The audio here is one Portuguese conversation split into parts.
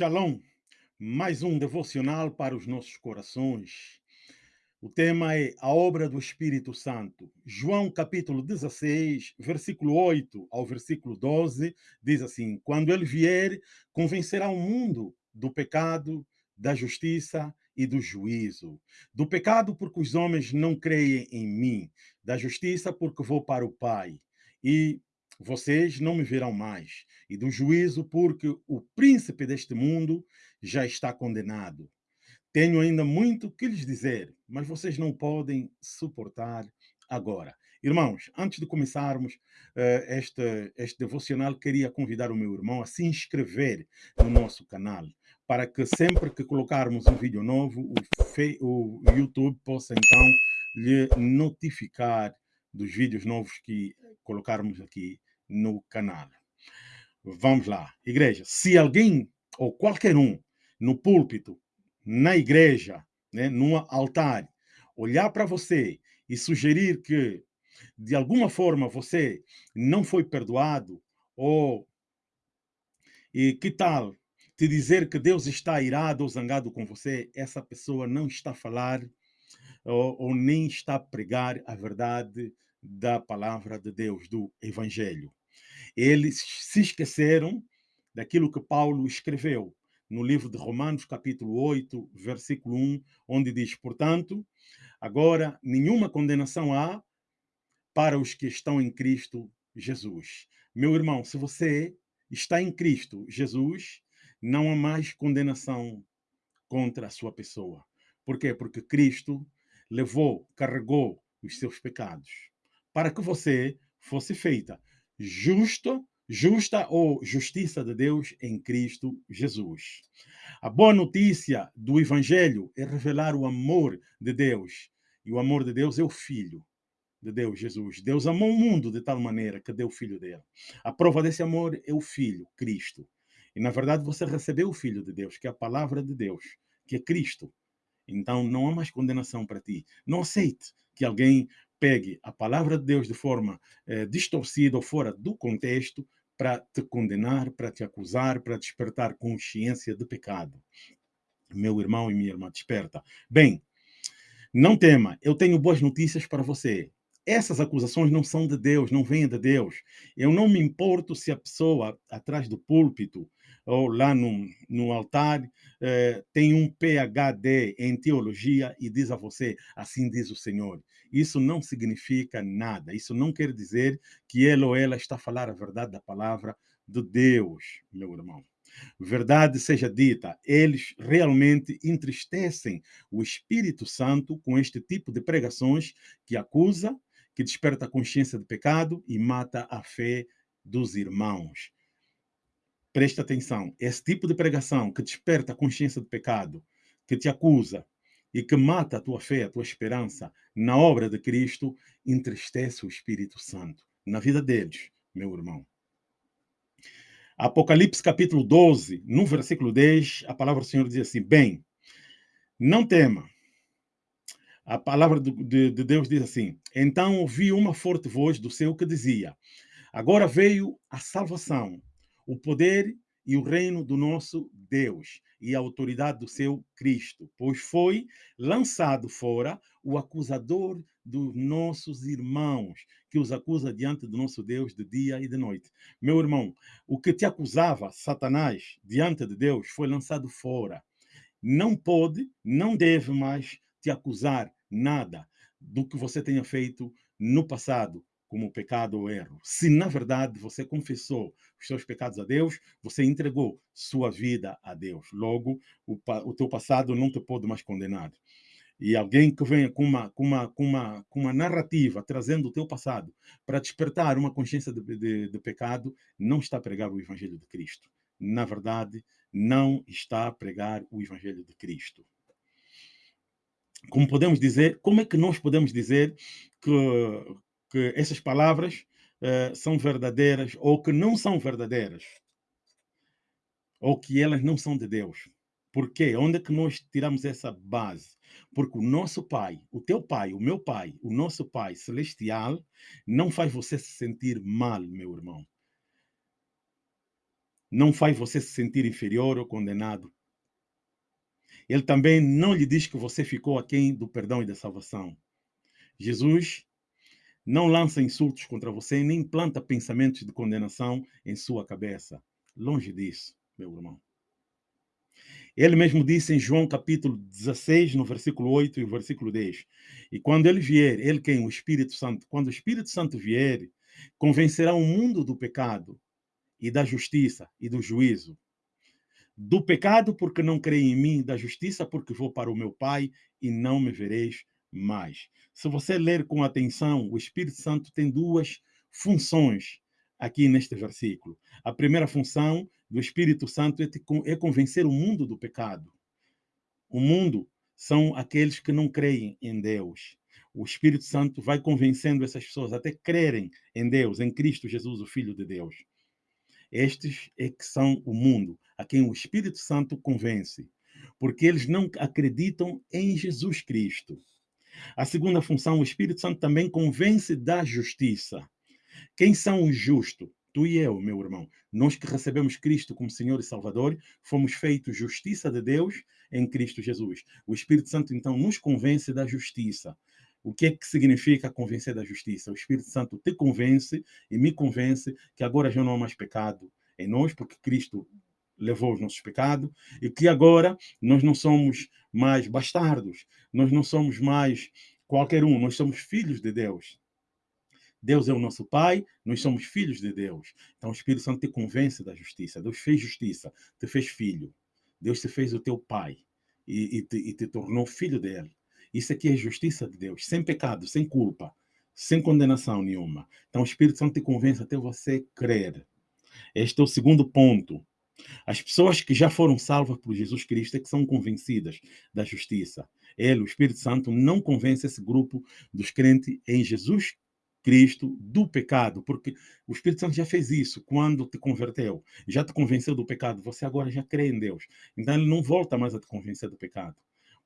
Shalom, mais um devocional para os nossos corações. O tema é a obra do Espírito Santo. João capítulo 16, versículo 8 ao versículo 12, diz assim: Quando ele vier, convencerá o mundo do pecado, da justiça e do juízo. Do pecado, porque os homens não creem em mim, da justiça, porque vou para o Pai, e vocês não me verão mais, e do juízo, porque o príncipe deste mundo já está condenado. Tenho ainda muito que lhes dizer, mas vocês não podem suportar agora. Irmãos, antes de começarmos uh, este, este devocional, queria convidar o meu irmão a se inscrever no nosso canal, para que sempre que colocarmos um vídeo novo, o, o YouTube possa então lhe notificar dos vídeos novos que colocarmos aqui no canal. Vamos lá. Igreja, se alguém ou qualquer um no púlpito na igreja, né, num altar, olhar para você e sugerir que, de alguma forma, você não foi perdoado, ou e que tal te dizer que Deus está irado ou zangado com você, essa pessoa não está a falar ou, ou nem está a pregar a verdade da palavra de Deus, do Evangelho. Eles se esqueceram daquilo que Paulo escreveu no livro de Romanos, capítulo 8, versículo 1, onde diz: Portanto, agora nenhuma condenação há para os que estão em Cristo Jesus. Meu irmão, se você está em Cristo Jesus, não há mais condenação contra a sua pessoa. Por quê? Porque Cristo levou, carregou os seus pecados para que você fosse feita justo justa ou justiça de Deus em Cristo Jesus. A boa notícia do Evangelho é revelar o amor de Deus. E o amor de Deus é o Filho de Deus, Jesus. Deus amou o mundo de tal maneira que deu o Filho dele. A prova desse amor é o Filho, Cristo. E na verdade você recebeu o Filho de Deus, que é a palavra de Deus, que é Cristo. Então não há mais condenação para ti. Não aceite que alguém pegue a palavra de Deus de forma eh, distorcida ou fora do contexto para te condenar, para te acusar, para despertar consciência de pecado. Meu irmão e minha irmã, desperta. Bem, não tema, eu tenho boas notícias para você. Essas acusações não são de Deus, não vêm de Deus. Eu não me importo se a pessoa atrás do púlpito ou lá no, no altar eh, tem um PhD em teologia e diz a você, assim diz o Senhor. Isso não significa nada. Isso não quer dizer que ele ou ela está a falar a verdade da palavra de Deus, meu irmão. Verdade seja dita, eles realmente entristecem o Espírito Santo com este tipo de pregações que acusa, que desperta a consciência de pecado e mata a fé dos irmãos. Presta atenção, esse tipo de pregação que desperta a consciência de pecado, que te acusa, e que mata a tua fé, a tua esperança na obra de Cristo, entristece o Espírito Santo na vida deles, meu irmão. Apocalipse capítulo 12, no versículo 10, a palavra do Senhor diz assim: Bem, não tema. A palavra de, de Deus diz assim: Então ouvi uma forte voz do céu que dizia: Agora veio a salvação, o poder e o reino do nosso Deus e a autoridade do seu Cristo, pois foi lançado fora o acusador dos nossos irmãos, que os acusa diante do nosso Deus de dia e de noite. Meu irmão, o que te acusava, Satanás, diante de Deus, foi lançado fora. Não pode, não deve mais te acusar nada do que você tenha feito no passado, como pecado ou erro. Se na verdade você confessou os seus pecados a Deus, você entregou sua vida a Deus. Logo, o, o teu passado não te pode mais condenar. E alguém que venha com uma, com uma, com uma, com uma narrativa trazendo o teu passado para despertar uma consciência de, de, de pecado, não está a pregar o Evangelho de Cristo. Na verdade, não está a pregar o Evangelho de Cristo como podemos dizer, como é que nós podemos dizer que, que essas palavras uh, são verdadeiras ou que não são verdadeiras, ou que elas não são de Deus. Por quê? Onde é que nós tiramos essa base? Porque o nosso Pai, o teu Pai, o meu Pai, o nosso Pai celestial, não faz você se sentir mal, meu irmão. não faz você se sentir inferior ou condenado. Ele também não lhe diz que você ficou aquém do perdão e da salvação. Jesus não lança insultos contra você, nem planta pensamentos de condenação em sua cabeça. Longe disso, meu irmão. Ele mesmo disse em João capítulo 16, no versículo 8 e versículo 10. E quando ele vier, ele quem? O Espírito Santo. Quando o Espírito Santo vier, convencerá o mundo do pecado e da justiça e do juízo. Do pecado, porque não creem em mim, da justiça, porque vou para o meu Pai e não me vereis mais. Se você ler com atenção, o Espírito Santo tem duas funções aqui neste versículo. A primeira função do Espírito Santo é, é convencer o mundo do pecado. O mundo são aqueles que não creem em Deus. O Espírito Santo vai convencendo essas pessoas até crerem em Deus, em Cristo Jesus, o Filho de Deus. Estes é que são o mundo, a quem o Espírito Santo convence, porque eles não acreditam em Jesus Cristo. A segunda função, o Espírito Santo também convence da justiça. Quem são os justos? Tu e eu, meu irmão. Nós que recebemos Cristo como Senhor e Salvador, fomos feitos justiça de Deus em Cristo Jesus. O Espírito Santo, então, nos convence da justiça. O que é que significa convencer da justiça? O Espírito Santo te convence e me convence que agora já não há mais pecado em nós, porque Cristo levou os nossos pecados, e que agora nós não somos mais bastardos, nós não somos mais qualquer um, nós somos filhos de Deus. Deus é o nosso Pai, nós somos filhos de Deus. Então o Espírito Santo te convence da justiça. Deus fez justiça, te fez filho. Deus te fez o teu Pai e, e, te, e te tornou filho dele. Isso aqui é justiça de Deus, sem pecado, sem culpa, sem condenação nenhuma. Então o Espírito Santo te convence até você crer. Este é o segundo ponto. As pessoas que já foram salvas por Jesus Cristo é que são convencidas da justiça. Ele, o Espírito Santo, não convence esse grupo dos crentes em Jesus Cristo do pecado, porque o Espírito Santo já fez isso quando te converteu, já te convenceu do pecado, você agora já crê em Deus. Então ele não volta mais a te convencer do pecado.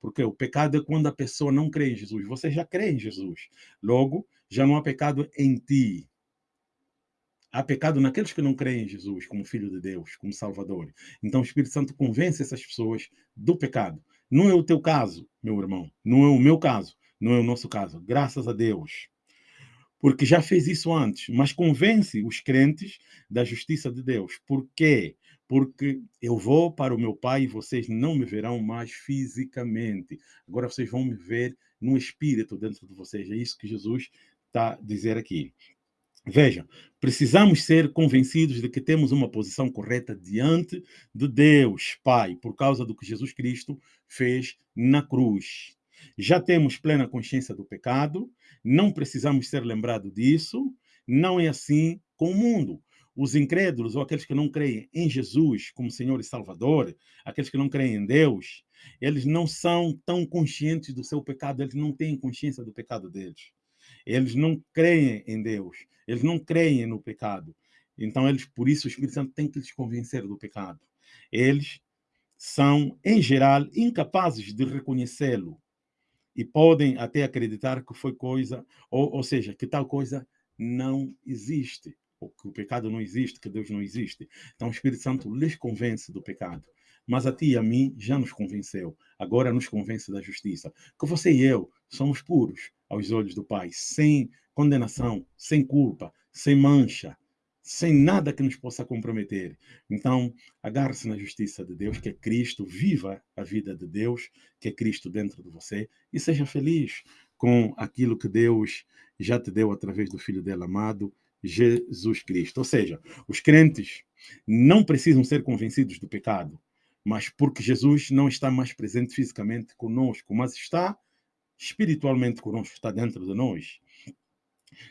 Porque o pecado é quando a pessoa não crê em Jesus. Você já crê em Jesus. Logo, já não há pecado em ti. Há pecado naqueles que não creem em Jesus como Filho de Deus, como Salvador. Então o Espírito Santo convence essas pessoas do pecado. Não é o teu caso, meu irmão. Não é o meu caso. Não é o nosso caso. Graças a Deus. Porque já fez isso antes. Mas convence os crentes da justiça de Deus. Por quê? Porque eu vou para o meu Pai e vocês não me verão mais fisicamente. Agora vocês vão me ver no espírito dentro de vocês. É isso que Jesus está a dizer aqui. Veja, precisamos ser convencidos de que temos uma posição correta diante de Deus, Pai, por causa do que Jesus Cristo fez na cruz. Já temos plena consciência do pecado, não precisamos ser lembrados disso, não é assim com o mundo. Os incrédulos ou aqueles que não creem em Jesus como Senhor e Salvador, aqueles que não creem em Deus, eles não são tão conscientes do seu pecado, eles não têm consciência do pecado deles. Eles não creem em Deus, eles não creem no pecado. Então, eles, por isso, o Espírito Santo tem que lhes convencer do pecado. Eles são, em geral, incapazes de reconhecê-lo e podem até acreditar que foi coisa, ou, ou seja, que tal coisa não existe, ou que o pecado não existe, que Deus não existe. Então, o Espírito Santo lhes convence do pecado. Mas a ti e a mim já nos convenceu, agora nos convence da justiça. Que você e eu somos puros aos olhos do Pai, sem condenação, sem culpa, sem mancha, sem nada que nos possa comprometer. Então, agarre-se na justiça de Deus, que é Cristo, viva a vida de Deus, que é Cristo dentro de você, e seja feliz com aquilo que Deus já te deu através do Filho dele amado, Jesus Cristo. Ou seja, os crentes não precisam ser convencidos do pecado, mas porque Jesus não está mais presente fisicamente conosco, mas está espiritualmente conosco, está dentro de nós.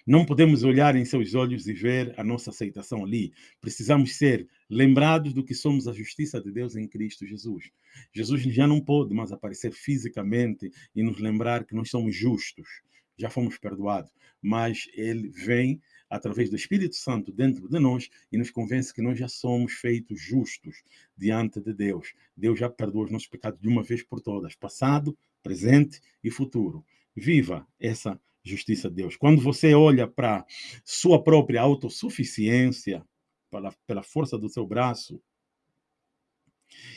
Não podemos olhar em seus olhos e ver a nossa aceitação ali. Precisamos ser lembrados do que somos a justiça de Deus em Cristo Jesus. Jesus já não pode mais aparecer fisicamente e nos lembrar que nós somos justos, já fomos perdoados, mas ele vem através do Espírito Santo dentro de nós e nos convence que nós já somos feitos justos diante de Deus. Deus já perdoou os nossos pecados de uma vez por todas, passado, presente e futuro. Viva essa justiça de Deus. Quando você olha para sua própria autossuficiência, pela, pela força do seu braço,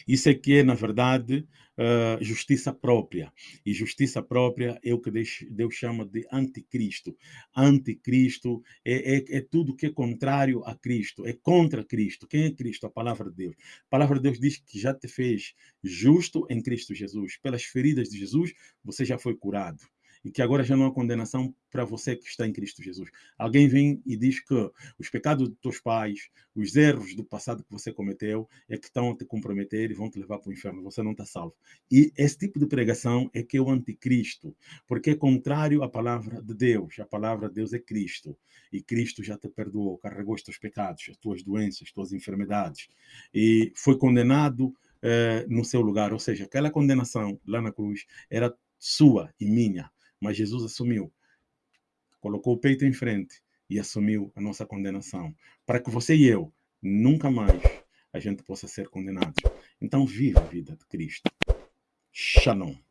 isso é que é, na verdade, uh, justiça própria. E justiça própria é o que Deus, Deus chama de anticristo. Anticristo é, é, é, tudo que é contrário a Cristo, é contra Cristo. Quem é Cristo? A palavra de Deus. A palavra de Deus diz que já te fez justo em Cristo Jesus. Pelas feridas de Jesus, você já foi curado e que agora já não há condenação para você que está em Cristo Jesus. Alguém vem e diz que os pecados dos teus pais, os erros do passado que você cometeu, é que estão a te comprometer e vão te levar para o inferno. Você não está salvo. E esse tipo de pregação é que é o anticristo, porque é contrário à palavra de Deus. A palavra de Deus é Cristo. E Cristo já te perdoou, carregou os teus pecados, as tuas doenças, as tuas enfermidades. E foi condenado eh, no seu lugar. Ou seja, aquela condenação lá na cruz era sua e minha mas Jesus assumiu, colocou o peito em frente e assumiu a nossa condenação, para que você e eu nunca mais a gente possa ser condenados. Então viva a vida de Cristo. Shalom.